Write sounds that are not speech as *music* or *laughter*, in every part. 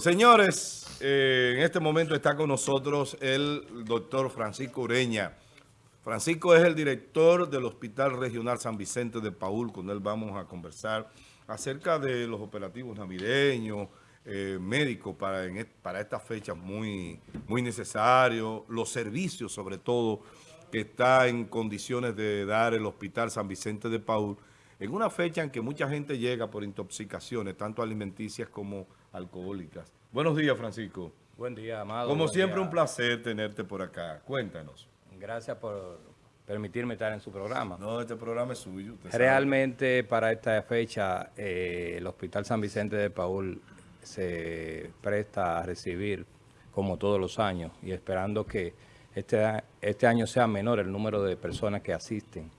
Señores, eh, en este momento está con nosotros el doctor Francisco Ureña. Francisco es el director del Hospital Regional San Vicente de Paul. Con él vamos a conversar acerca de los operativos navideños, eh, médicos para, en, para estas fechas muy, muy necesarios, los servicios sobre todo que está en condiciones de dar el Hospital San Vicente de Paul en una fecha en que mucha gente llega por intoxicaciones, tanto alimenticias como alcohólicas. Buenos días, Francisco. Buen día, Amado. Como siempre, un placer tenerte por acá. Cuéntanos. Gracias por permitirme estar en su programa. No, este programa es suyo. Realmente, para esta fecha, eh, el Hospital San Vicente de Paul se presta a recibir, como todos los años, y esperando que este, este año sea menor el número de personas que asisten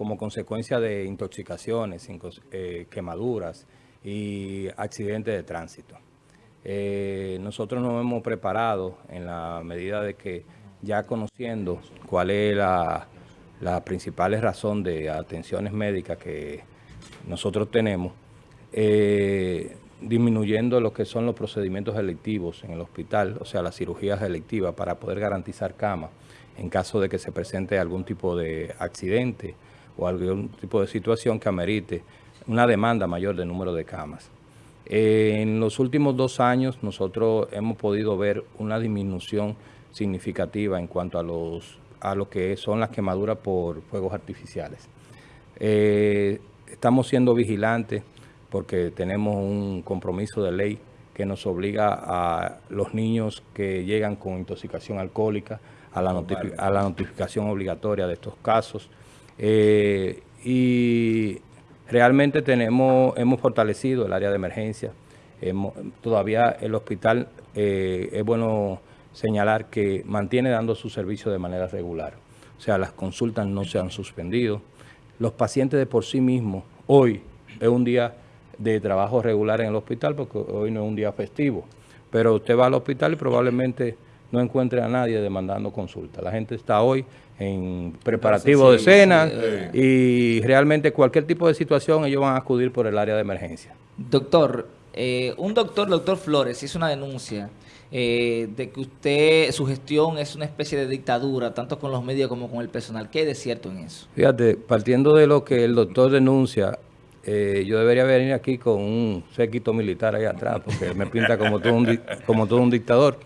como consecuencia de intoxicaciones, eh, quemaduras y accidentes de tránsito. Eh, nosotros nos hemos preparado en la medida de que ya conociendo cuál es la, principal razón de atenciones médicas que nosotros tenemos, eh, disminuyendo lo que son los procedimientos electivos en el hospital, o sea, las cirugías electivas para poder garantizar cama en caso de que se presente algún tipo de accidente o algún tipo de situación que amerite una demanda mayor de número de camas. en los últimos dos años nosotros hemos podido ver una disminución significativa en cuanto a, los, a lo que son las quemaduras por fuegos artificiales. Eh, estamos siendo vigilantes porque tenemos un compromiso de ley que nos obliga a los niños que llegan con intoxicación alcohólica a la, a la notificación obligatoria de estos casos. Eh, y realmente tenemos, hemos fortalecido el área de emergencia. todavía el hospital, eh, es bueno señalar que mantiene dando su servicio de manera regular. O sea, las consultas no se han suspendido. Los pacientes de por sí mismos, hoy es un día de trabajo regular en el hospital porque hoy no es un día festivo. Pero usted va al hospital y probablemente no encuentre a nadie demandando consulta. La gente está hoy en preparativo de cena y realmente cualquier tipo de situación ellos van a acudir por el área de emergencia. Doctor, eh, un doctor, doctor Flores, hizo una denuncia eh, de que usted, su gestión es una especie de dictadura, tanto con los medios como con el personal. ¿Qué hay de cierto en eso? Fíjate, partiendo de lo que el doctor denuncia, eh, yo debería venir aquí con un séquito militar ahí atrás, porque me pinta como todo un, como todo un dictador.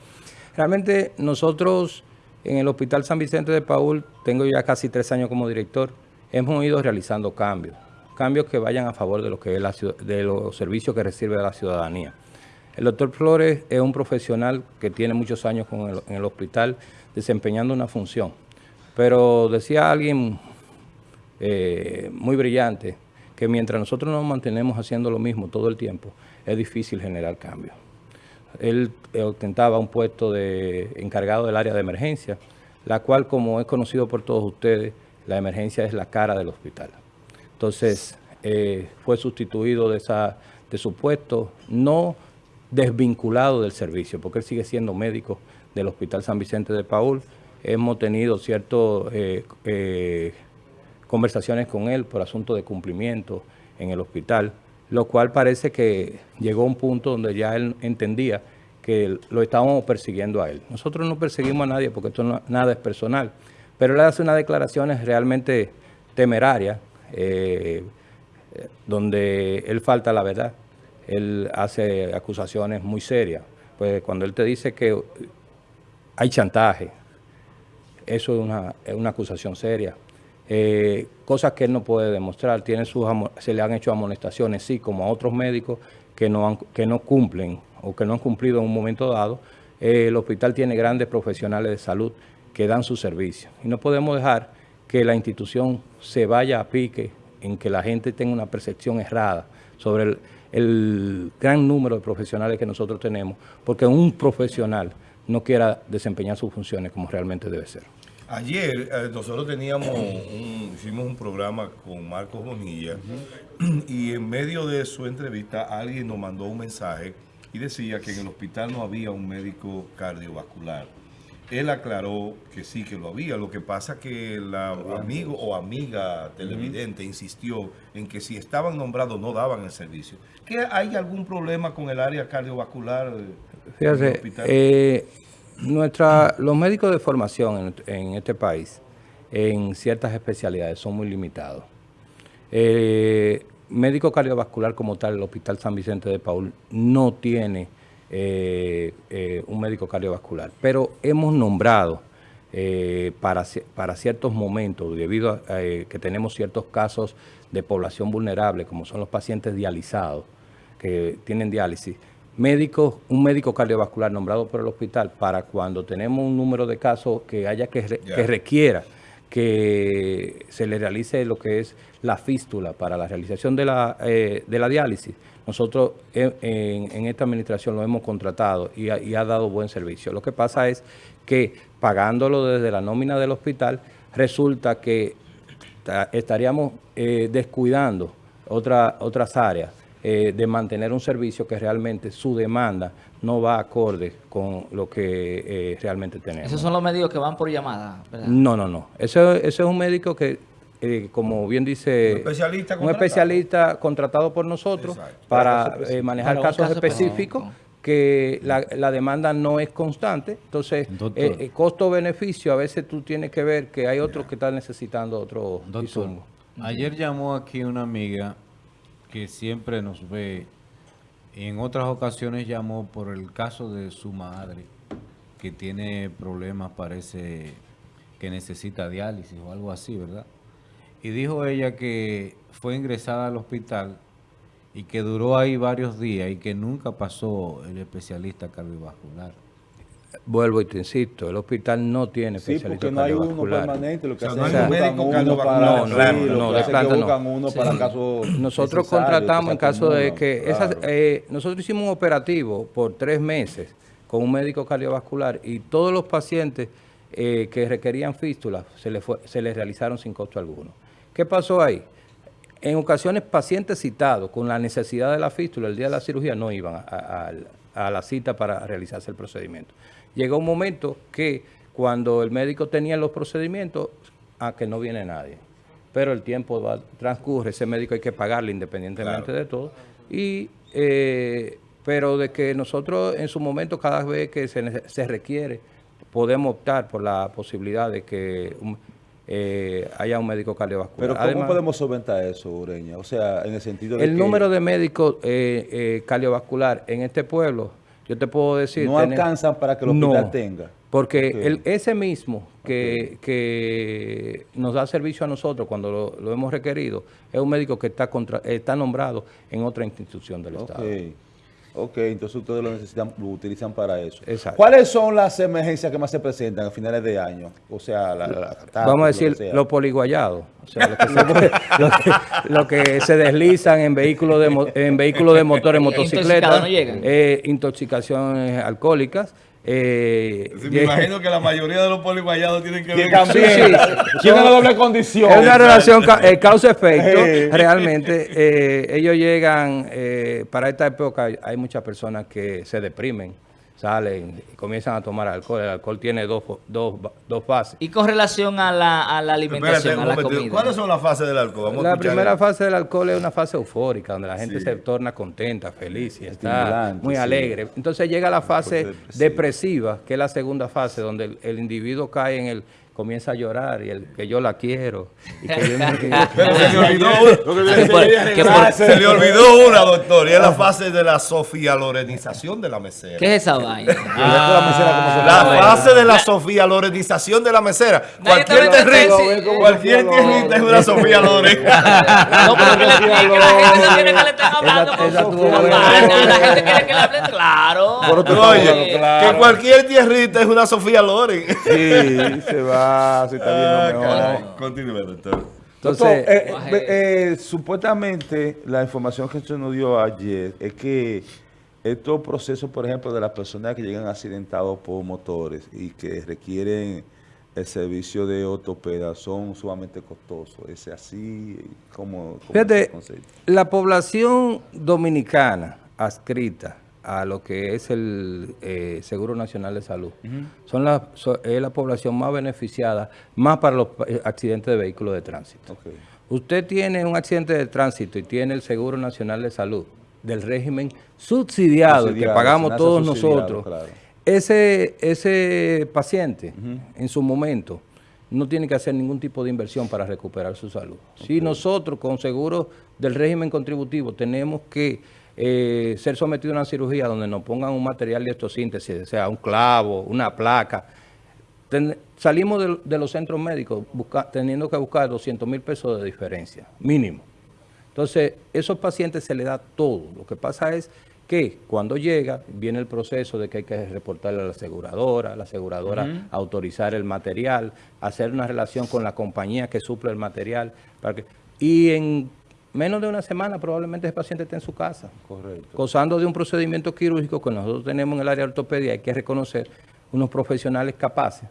Realmente nosotros en el Hospital San Vicente de Paul, tengo ya casi tres años como director, hemos ido realizando cambios, cambios que vayan a favor de, lo que es la, de los servicios que recibe la ciudadanía. El doctor Flores es un profesional que tiene muchos años con en el hospital desempeñando una función, pero decía alguien eh, muy brillante que mientras nosotros nos mantenemos haciendo lo mismo todo el tiempo, es difícil generar cambios él eh, ostentaba un puesto de encargado del área de emergencia, la cual, como es conocido por todos ustedes, la emergencia es la cara del hospital. Entonces, eh, fue sustituido de, esa, de su puesto, no desvinculado del servicio, porque él sigue siendo médico del Hospital San Vicente de Paul. Hemos tenido ciertas eh, conversaciones con él por asunto de cumplimiento en el hospital lo cual parece que llegó a un punto donde ya él entendía que lo estábamos persiguiendo a él. Nosotros no perseguimos a nadie porque esto nada es personal, pero él hace unas declaraciones realmente temerarias, eh, donde él falta la verdad. Él hace acusaciones muy serias. Pues cuando él te dice que hay chantaje, eso es una, es una acusación seria. Eh, cosas que él no puede demostrar. Sus, se le han hecho amonestaciones, sí, como a otros médicos que no, que no cumplen o que no han cumplido en un momento dado. Eh, el hospital tiene grandes profesionales de salud que dan su servicio. Y no podemos dejar que la institución se vaya a pique en que la gente tenga una percepción errada sobre el gran número de profesionales que nosotros tenemos, porque un profesional no quiera desempeñar sus funciones como realmente debe ser. Ayer eh, nosotros teníamos hicimos un programa con Marcos Bonilla y en medio de su entrevista alguien nos mandó un mensaje y decía que en el hospital no había un médico cardiovascular. Él aclaró que sí que lo había, lo que pasa que el amigo o amiga televidente insistió en que si estaban nombrados no daban el servicio. ¿Que ¿Hay algún problema con el área cardiovascular? Fíjate, hospital? eh, nuestra, los médicos de formación en, este país, en ciertas especialidades, son muy limitados. Eh, médico cardiovascular como tal, el Hospital San Vicente de Paul no tiene eh, eh, un médico cardiovascular, pero hemos nombrado para, para ciertos momentos, debido a que tenemos ciertos casos de población vulnerable, como son los pacientes dializados, que tienen diálisis, médicos, un médico cardiovascular nombrado por el hospital para cuando tenemos un número de casos que haya que, re- que requiera que se le realice lo que es la fístula para la realización de la, eh, de la diálisis. Nosotros en, en- en esta administración lo hemos contratado y ha, y ha dado buen servicio. Lo que pasa es que pagándolo desde la nómina del hospital, resulta que ta- estaríamos eh, descuidando otra- otras áreas eh, de mantener un servicio que realmente su demanda no va acorde con lo que eh, realmente tenemos. Esos son los médicos que van por llamada, ¿verdad? No, no, no. Ese, ese es un médico que, eh, como bien dice... Un especialista Un contratado. especialista contratado por nosotros Exacto. para eh, manejar un casos caso específicos específico. que la, la demanda no es constante. Entonces, eh, eh, costo-beneficio, a veces tú tienes que ver que hay otros que están necesitando otro Doctor, insumo. ayer llamó aquí una amiga que siempre nos ve en otras ocasiones llamó por el caso de su madre que tiene problemas, parece que necesita diálisis o algo así, ¿verdad? Y dijo ella que fue ingresada al hospital y que duró ahí varios días y que nunca pasó el especialista cardiovascular. Vuelvo y te insisto, el hospital no tiene Sí, especialista porque no hay uno cardiovascular. permanente, lo que O sea, hacen no es uno cardiovascular para, sí, planta, lo no, de planta no. buscan uno para casos Nosotros contratamos en caso de que esas, claro. eh, nosotros hicimos un operativo por tres meses con un médico cardiovascular y todos los pacientes eh, que requerían fístulas se les fue- se les realizaron sin costo alguno. ¿Qué pasó ahí? En ocasiones pacientes citados con la necesidad de la fístula el día de la cirugía no iban a, a- la cita para realizarse el procedimiento. Llegó un momento que cuando el médico tenía los procedimientos, a que no viene nadie. Pero el tiempo va- transcurre, ese médico hay que pagarle independientemente de todo. Y, eh, pero de que nosotros en su momento, cada vez que se, se requiere, podemos optar por la posibilidad de que un- eh, haya un médico cardiovascular. Pero ¿cómo Además, podemos solventar eso, Ureña? O sea, en el sentido de el que número de médicos eh, eh, cardiovascular en este pueblo, yo te puedo decir... no tener- alcanzan para que el hospital No, tenga. Porque el, ese mismo que, que nos da servicio a nosotros cuando lo, lo hemos requerido, es un médico que está, contra- está nombrado en otra institución del Ok. Estado. Ok, entonces ustedes lo necesitan, lo utilizan para eso. Exacto. ¿Cuáles son las emergencias que más se presentan a finales de año? O sea, la, la- la catástrofe, Vamos a decir los poliguayados, o sea, lo que, se, *laughs* lo que- lo que se deslizan en vehículos de, mo- en vehículos de motores, *laughs* motocicletas, Intoxicados no llegan. eh, intoxicaciones alcohólicas. Eh, Sí, me imagino que la mayoría de los poliguayados tienen que ver también Sí, sí. tiene una doble condición. Es una relación ca- eh, causa-efecto. *laughs* Realmente, eh, ellos llegan, eh, para esta época hay muchas personas que se deprimen, salen y comienzan a tomar alcohol. El alcohol tiene dos, dos, dos fases. Y con relación a la, a la alimentación, Espérate, a la comida. ¿Cuáles son las fases del alcohol? Vamos La primera el- fase del alcohol es una fase eufórica, donde la gente Sí. se torna contenta, feliz y está Estimulante, muy sí. alegre. Entonces llega la fase depresiva. depresiva, que es la segunda fase, donde el, el individuo cae en el comienza a llorar y el que yo la quiero. Y que yo Pero *laughs* se le olvidó una. Que por- que por- Se le olvidó una, doctor, y es la fase de la Sofía Lorenización de la mesera. ¿Qué es esa vaina? *laughs* se La fase de la Sofía Lorenización de la mesera. Nadie Cualquier territo, *laughs* cualquier tierrita es una Sofía Loren. No, pero que la gente no quiere que le estén hablando con tuvo la buena. vaina, La gente quiere que le hablen claro. Oye, claro. que cualquier tierrita es una Sofía Loren. Sí, se va, se está Ah, viendo mejor. caray. Continúe, doctor. Entonces, Doctor, eh, eh, eh, supuestamente la información que usted nos dio ayer es que estos procesos, por ejemplo, de las personas que llegan accidentados por motores y que requieren el servicio de ortopeda son sumamente costosos. ¿Es así? ¿Cómo, cómo es Fíjate, la población dominicana adscrita a lo que es el eh, Seguro Nacional de Salud son la, so- es la población más beneficiada, más para los eh, accidentes de vehículos de tránsito. Usted tiene un accidente de tránsito y tiene el Seguro Nacional de Salud, del régimen subsidiado, el que Subsidiado, pagamos todos subsidiado, nosotros, claro. ese, ese paciente en su momento no tiene que hacer ningún tipo de inversión para recuperar su salud. Si nosotros con seguros del régimen contributivo tenemos que eh, ser sometidos a una cirugía donde nos pongan un material de electrosíntesis, o sea, un clavo, una placa, ten- salimos de, de los centros médicos busca- teniendo que buscar 200 mil pesos de diferencia, mínimo. Entonces, esos pacientes se les da todo. Lo que pasa es que cuando llega, viene el proceso de que hay que reportarle a la aseguradora, la aseguradora autorizar el material, hacer una relación con la compañía que suple el material. Para que, y en menos de una semana probablemente ese paciente esté en su casa. Correcto. Gozando de un procedimiento quirúrgico que nosotros tenemos en el área de ortopedia, hay que reconocer unos profesionales capaces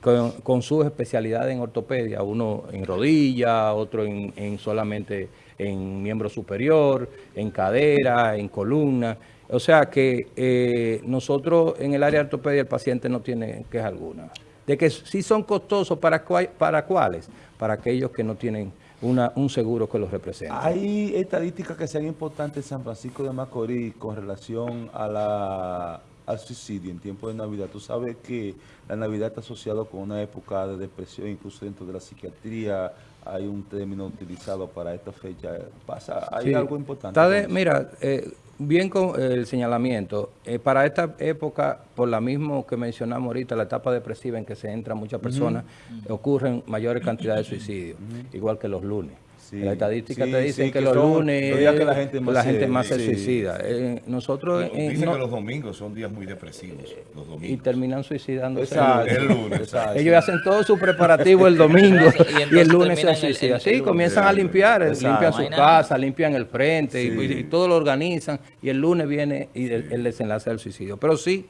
con, con sus especialidades en ortopedia, uno en rodilla, otro en, en solamente en miembro superior, en cadera, en columna. O sea que eh, nosotros en el área de ortopedia el paciente no tiene queja alguna. De que sí son costosos, ¿para, cua- para cuáles? Para aquellos que no tienen una, un seguro que los represente. Hay estadísticas que sean importantes en San Francisco de Macorís con relación a la, al suicidio en tiempo de Navidad. Tú sabes que la Navidad está asociado con una época de depresión, incluso dentro de la psiquiatría hay un término utilizado para esta fecha. Pasa, hay Sí. algo importante. Está de- con eso? mira, eh, bien con el señalamiento. eh, para esta época, por la misma que mencionamos ahorita, la etapa depresiva en que se entran muchas personas, ocurren mayores cantidades de suicidios, igual que los lunes. Sí, Las estadísticas sí, te dicen sí, que, que los son lunes los días que la gente más la se- gente más se suicida. Eh, nosotros eh, Dicen no- que los domingos son días muy depresivos. Los y terminan suicidándose. Exacto. El lunes. Exacto. Ellos hacen todo su preparativo el *laughs* domingo Y el lunes se suicidan. Sí, comienzan a limpiar, eh, Exacto. limpian su casa, limpian el frente y, todo lo organizan y el lunes viene y el, el desenlace del suicidio. Pero sí,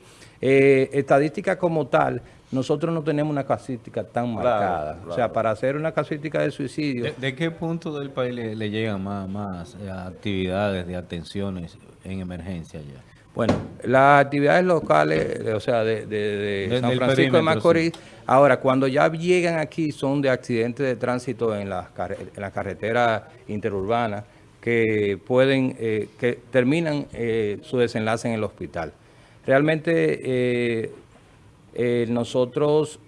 eh, estadística como tal, nosotros no tenemos una casística tan Claro, marcada. O sea, para hacer una casística de suicidio, ¿De, de qué punto del país le, le llegan más, más eh, actividades de atenciones en emergencia ya? Bueno, las actividades locales, o sea, de, de- de De- San Francisco de Macorís, ahora, cuando ya llegan aquí son de accidentes de tránsito en las en la carretera interurbana que pueden, eh, que terminan eh, su desenlace en el hospital. Realmente eh, eh, nosotros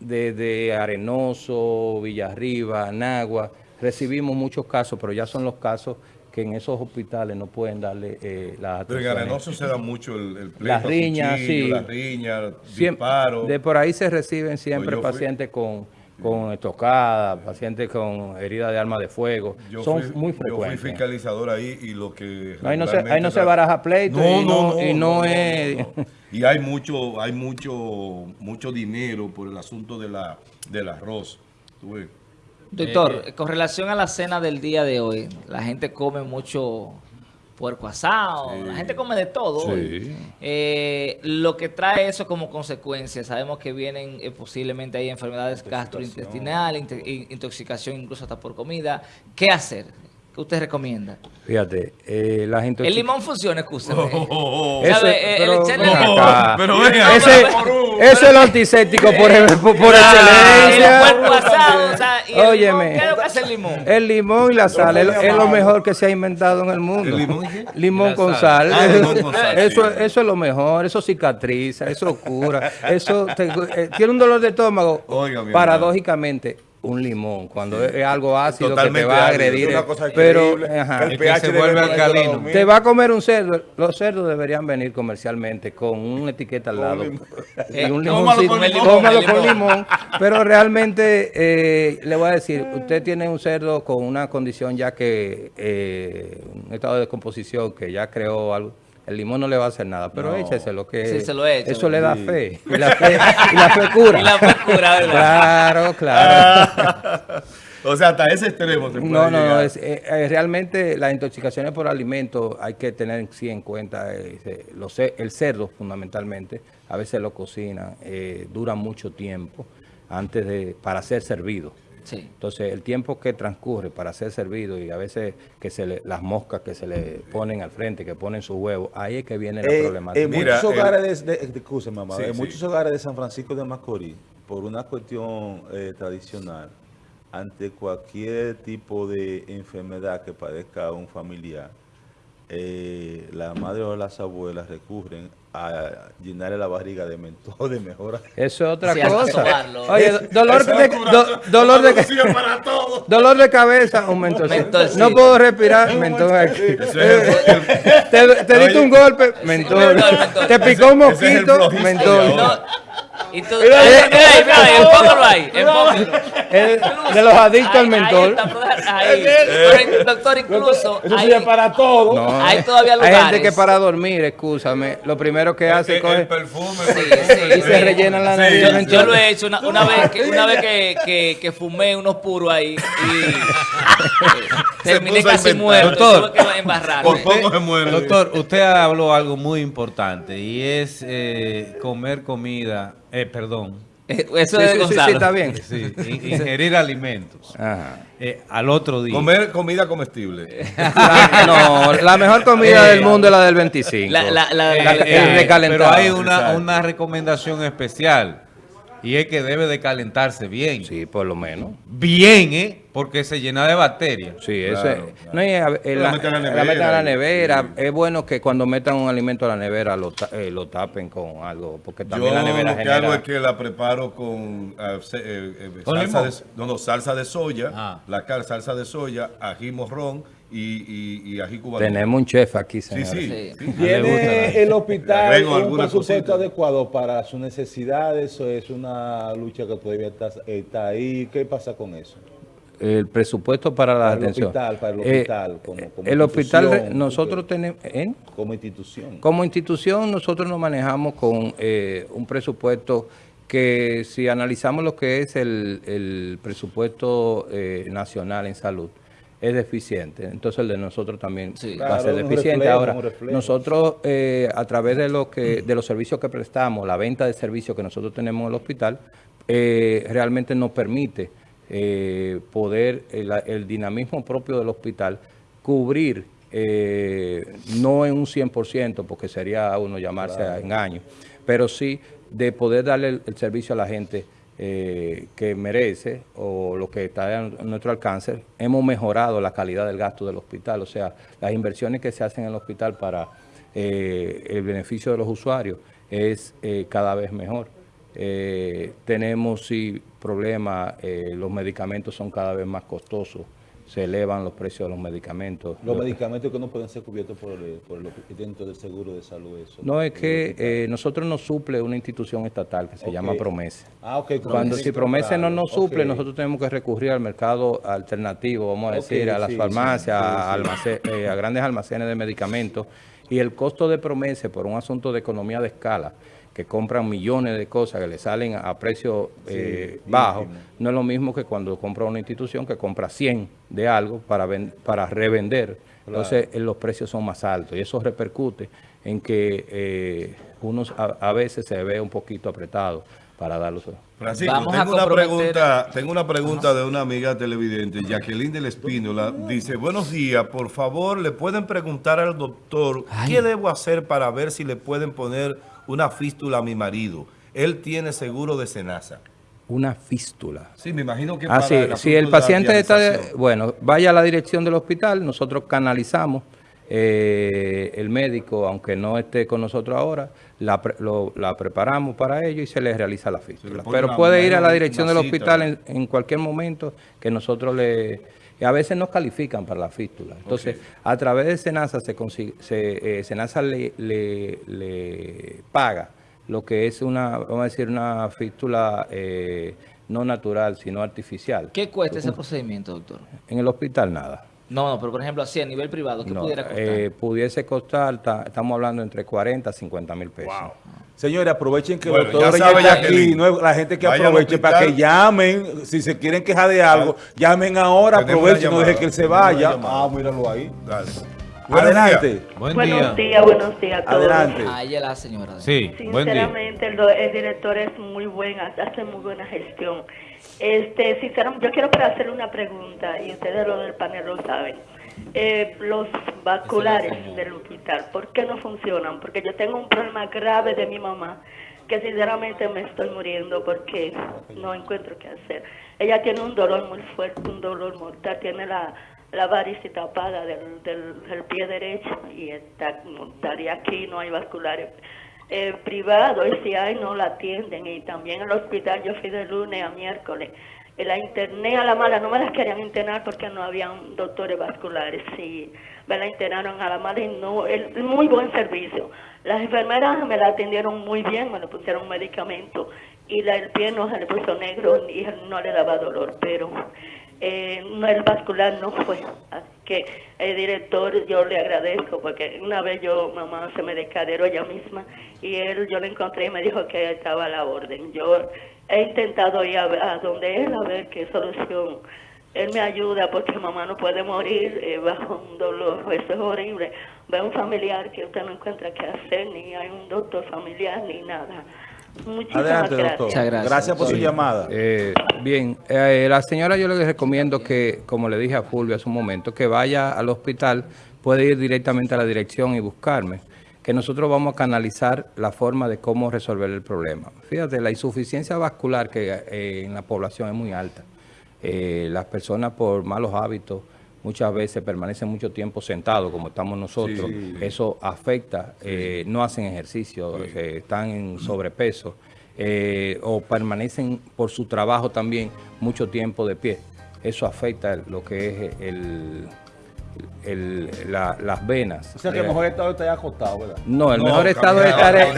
desde Arenoso, Villarriba, Nagua, recibimos muchos casos, pero ya son los casos que en esos hospitales no pueden darle eh, las Pero en. Arenoso se da mucho el, el pleito, Las riñas, cuchillo, sí. Las riñas, disparos. De por ahí se reciben siempre Pues fui- pacientes con, con estocada, pacientes con herida de arma de fuego. Yo Son fui- muy Yo fui frecuentes. fiscalizador ahí y lo que... No, ahí no se- ahí no se baraja pleito y no- y no es- no. Y hay mucho, hay mucho, mucho dinero por el asunto de la, del arroz. Tú ves. Doctor, con relación a la cena del día de hoy, la gente come mucho puerco asado, la gente come de todo. hoy. Eh, lo que trae eso como consecuencia, sabemos que vienen eh, posiblemente hay enfermedades gastrointestinales, inte- in- intoxicación incluso hasta por comida. ¿Qué hacer? ¿Qué usted recomienda? Fíjate, eh, la gente... El limón funciona, escúchame. Ese- ¿Sabe? Eh, el *laughs* pero echarle ven limón. acá. Pero venga, ese, pero- ese es lo antiséptico por, por, por El excelencia. puerco asado, o sea, y el Óyeme. limón, ¿qué es lo que hace el limón? El limón y la sal es, lo- es lo mejor que se ha inventado en el mundo. ¿El *laughs* limón y? Limón Y con sal. sal. Ah, limón con *laughs* sal, eso, sí. eso es lo mejor. Eso cicatriza, eso cura. Eso te- eh, tiene un dolor de estómago. Oiga, paradójicamente, un limón. Cuando es algo ácido que te va a agredir. Es una cosa pero ajá. El pH se vuelve alcalino. te va a comer un cerdo. Los cerdos deberían venir comercialmente con una etiqueta al lado. *laughs* limón. Y un Eh, cómalo limoncito, con limón, cómalo con con limón. limón. Pero realmente, eh, le voy a decir, usted tiene un cerdo con una condición ya que, eh, un estado de descomposición que ya creó algo. El limón no le va a hacer nada, pero No. échese lo que Sí, se lo echa, Eso le da sí. fe. Y la fe, y la fe cura. *laughs* Y la fe cura, ¿verdad? Claro, claro. *laughs* O sea, hasta ese extremo se puede No, no, no. es, eh, eh, realmente las intoxicaciones por alimentos hay que tener sí en cuenta. eh, se- los el cerdo, fundamentalmente, a veces lo cocinan, eh, dura mucho tiempo antes de para ser servido. Sí. Entonces, el tiempo que transcurre para ser servido y a veces que se le, las moscas que se le ponen al frente, que ponen sus huevos, ahí es que viene la Eh, problemática. en Mira, muchos el- hogares de, de, mamá, Sí, en sí. muchos hogares de San Francisco de Macorís, por una cuestión eh, tradicional, ante cualquier tipo de enfermedad que padezca un familiar, eh, la madre o las abuelas recurren a llenarle la barriga de mentol *laughs* de mejora. Eso es otra Sí, cosa. Oye, dolor de, do- dolor de, *laughs* dolor de cabeza, un. Mentolcito. No puedo respirar, *laughs* mentol aquí. Ese es el- el- Te, te diste un golpe, mentol. Mentol, mentol. Te picó un mosquito, mentol. Y tú, mira ahí, mira ahí, mira ahí, enfócalo ahí, enfócalo. El- de los adictos al ahí. *laughs* Pero, doctor, incluso Eso ahí, sirve para todo. No, hay todavía Hay gente lugares. que para dormir, escúchame, lo primero que hace es perfume. Y se sí. rellenan la Sí, nariz. yo, lo he hecho una, una vez, que, una vez que, que, que fumé unos puros ahí y *laughs* terminé casi muerto. Por poco se muere. Doctor, usted habló algo muy importante y es eh, comer comida, eh, perdón, Eso Sí, es sí, sí, Gonzalo. sí, está bien. sí, ingerir alimentos Ajá. eh, al otro día. Comer comida comestible. *laughs* La- no, la mejor comida Eh, del mundo es la del 25. La, la, la, Eh, el eh, recalentado. pero hay una recomendación especial y es que debe de calentarse bien. Sí, por lo menos. Bien, ¿eh? Porque se llena de bacterias. Sí, eso Claro, es. claro. No, y eh, La la, meten a la la meten a la nevera, nevera. Es bueno que cuando metan un alimento a la nevera lo, eh, lo tapen con algo, porque Yo también la nevera lo que genera... hago es que la preparo con eh, eh, eh, ¿Con salsa, limón? de, no, no, salsa de soya, Ah. la cal- salsa de soya, ají morrón y, y, y ají cubano. Tenemos un chef aquí, señor. sí. Sí. ¿Tiene el hospital un presupuesto cosita. adecuado para sus necesidades o es una lucha que todavía está, está ahí? ¿Qué pasa con eso? El presupuesto para la Para el atención. hospital, para el Eh, hospital, como- como el hospital, institución, nosotros tenemos... ¿eh? Como institución. Como institución, nosotros nos manejamos con eh, un presupuesto que si analizamos lo que es el, el presupuesto eh, nacional en salud, es deficiente. Entonces el de nosotros también Sí. va a ser deficiente. reflejo, Ahora, nosotros eh, a través de, lo que, de los servicios que prestamos, la venta de servicios que nosotros tenemos en el hospital, eh, realmente nos permite eh, poder, el, el dinamismo propio del hospital, cubrir, eh, no en un 100%, porque sería uno llamarse a engaño, pero sí de poder darle el, el servicio a la gente eh, que merece o lo que está a nuestro alcance. Hemos mejorado la calidad del gasto del hospital, o sea, las inversiones que se hacen en el hospital para eh, el beneficio de los usuarios es eh, cada vez mejor. Eh, tenemos sí problemas, los medicamentos son cada vez más costosos, se elevan los precios de los medicamentos. Los Lo- medicamentos que no pueden ser cubiertos por el, por el dentro del seguro de salud. Eso, No es que eh, nosotros nos suple una institución estatal que se llama Promesa. Ah, ok. Cuando si Promesa no nos suple, nosotros tenemos que recurrir al mercado alternativo, vamos a decir, a las sí, farmacias, sí, sí, a, eh, a grandes almacenes de medicamentos. Y el costo de Promesa, por un asunto de economía de escala, que compran millones de cosas que le salen a precio eh, bajo, ínfimo. no es lo mismo que cuando compra una institución que compra 100 de algo para, ven- para revender. Entonces eh, los precios son más altos y eso repercute en que eh, unos a, a veces se ve un poquito apretado para darlos. Francisco, Vamos a tengo una, comprometer- pregunta, tengo una pregunta de una amiga televidente, Jacqueline del Espínola. Dice, buenos días, por favor, ¿le pueden preguntar al doctor qué debo hacer para ver si le pueden poner una fístula a mi marido? Él tiene seguro de cenaza. Una fístula. Sí, me imagino que Ah, para sí, el si el paciente está, bueno, vaya a la dirección del hospital, nosotros canalizamos, eh, el médico, aunque no esté con nosotros ahora, la, pre- lo- la preparamos para ello y se le realiza la fístula. Pero puede ir a la dirección del hospital en cualquier momento que nosotros le... a veces nos califican para la fístula. Entonces, a través de Senasa, se consigue, se, eh, Senasa le, le- le paga lo que es una, vamos a decir, una fístula eh, no natural, sino artificial. ¿Qué cuesta ese procedimiento, doctor? En el hospital nada. No, no, pero por ejemplo, así a nivel privado, ¿qué No, pudiera costar? eh, pudiese costar, ta- estamos hablando entre 40 a 50 mil pesos. Señores, aprovechen que Bueno, el doctor ya está aquí. No la gente que Vaya aproveche para que llamen. Si se quieren quejar de algo, llamen ahora, aprovechen, no dejen que él se vaya. Ah, míralo ahí. Dale. Buenos Adelante. días. Buen buenos día. días, buenos días a todos. Adelante. Ah, ella la señora. Sí, buen día. Sinceramente, el, do- el director es muy buena, hace muy buena gestión. Este, sinceramente, yo quiero para hacerle una pregunta y ustedes lo del panel lo saben. Eh, los vasculares del hospital, ¿por qué no funcionan? Porque yo tengo un problema grave de mi mamá que sinceramente me estoy muriendo porque no encuentro qué hacer. Ella tiene un dolor muy fuerte, un dolor mortal, tiene la, la varices tapada del, del, pie derecho y está, estaría aquí, no hay vasculares. Eh, privados y si hay no la atienden. Y también el hospital yo fui de lunes a miércoles. Eh, la interné a la mala, no me las querían internar porque no habían doctores vasculares. Y me la internaron a la mala y no, el, muy buen servicio. Las enfermeras me la atendieron muy bien, me le pusieron medicamento y la, el pie no se le puso negro y no le daba dolor, pero eh, no, el vascular no fue. Así que el director yo le agradezco porque una vez yo, mamá se me descaderó ella misma y él yo le encontré y me dijo que estaba a la orden. Yo he intentado ir a, donde él a ver qué solución. Él me ayuda porque mamá no puede morir eh, bajo un dolor, eso es horrible. Ve un familiar que usted no encuentra qué hacer, ni hay un doctor familiar, ni nada. Muchísimas Adelante, gracias. doctor. Muchas gracias. por su llamada. Eh, bien, eh, la señora yo le recomiendo que, como le dije a Fulvio hace un momento, que vaya al hospital, puede ir directamente a la dirección y buscarme, que nosotros vamos a canalizar la forma de cómo resolver el problema. Fíjate, la insuficiencia vascular que eh, en la población es muy alta. Eh, las personas por malos hábitos muchas veces permanecen mucho tiempo sentados como estamos nosotros. Sí. Eso afecta, eh, no hacen ejercicio, eh, están en sobrepeso eh, o permanecen por su trabajo también mucho tiempo de pie. Eso afecta lo que es el, el- la- las venas. O sea que el mejor estado está acostado, ¿verdad? no, el No, mejor estado de estar es,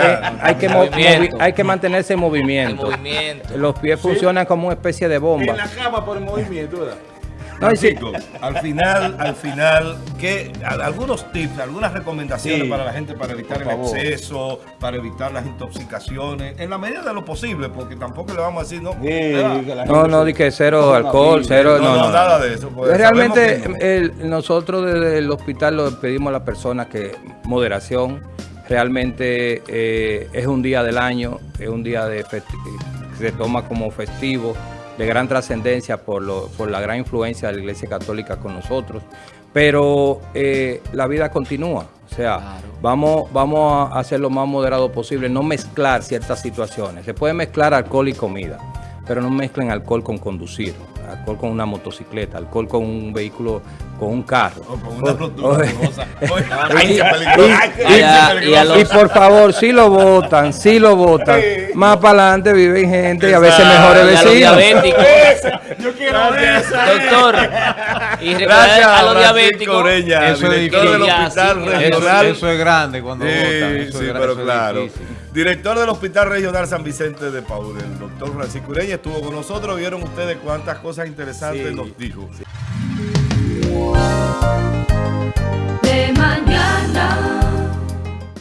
hay, que Movimiento. hay que mantenerse en El movimiento. movimiento. Los pies funcionan como una especie de bomba. En la cama por el movimiento, ¿verdad? Francisco, al final, al final, ¿qué, algunos tips, algunas recomendaciones Sí. para la gente para evitar el favor. exceso, para evitar las intoxicaciones, en la medida de lo posible, porque tampoco le vamos a decir, no, Sí, No, no, que cero alcohol, vida. cero, No, no, nada de eso, pues, Realmente el- nosotros desde el hospital lo pedimos a las personas que moderación, realmente eh, es un día del año, es un día de festi- se toma como festivo, de gran trascendencia por, lo- por la gran influencia de la Iglesia Católica con nosotros, pero eh, la vida continúa, o sea, Claro. vamos, vamos a hacer lo más moderado posible, no mezclar ciertas situaciones. Se puede mezclar alcohol y comida, pero no mezclen alcohol con conducir, alcohol con una motocicleta, alcohol con un vehículo, con un carro. O con una rotura Y- por favor, si lo votan, si lo votan, más para adelante viven gente y a veces mejores vecinos. Yo quiero ver esa. Doctor. Y Gracias, a los diabéticos. Ureña, Eso es director del. Hospital Sí, Eso, Regional. eso es grande cuando votan. Sí, eso sí, es pero eso claro. difícil. Director del Hospital Regional San Vicente de Paul, el doctor Francisco Ureña estuvo con nosotros. Vieron ustedes cuántas cosas interesantes Sí. nos dijo.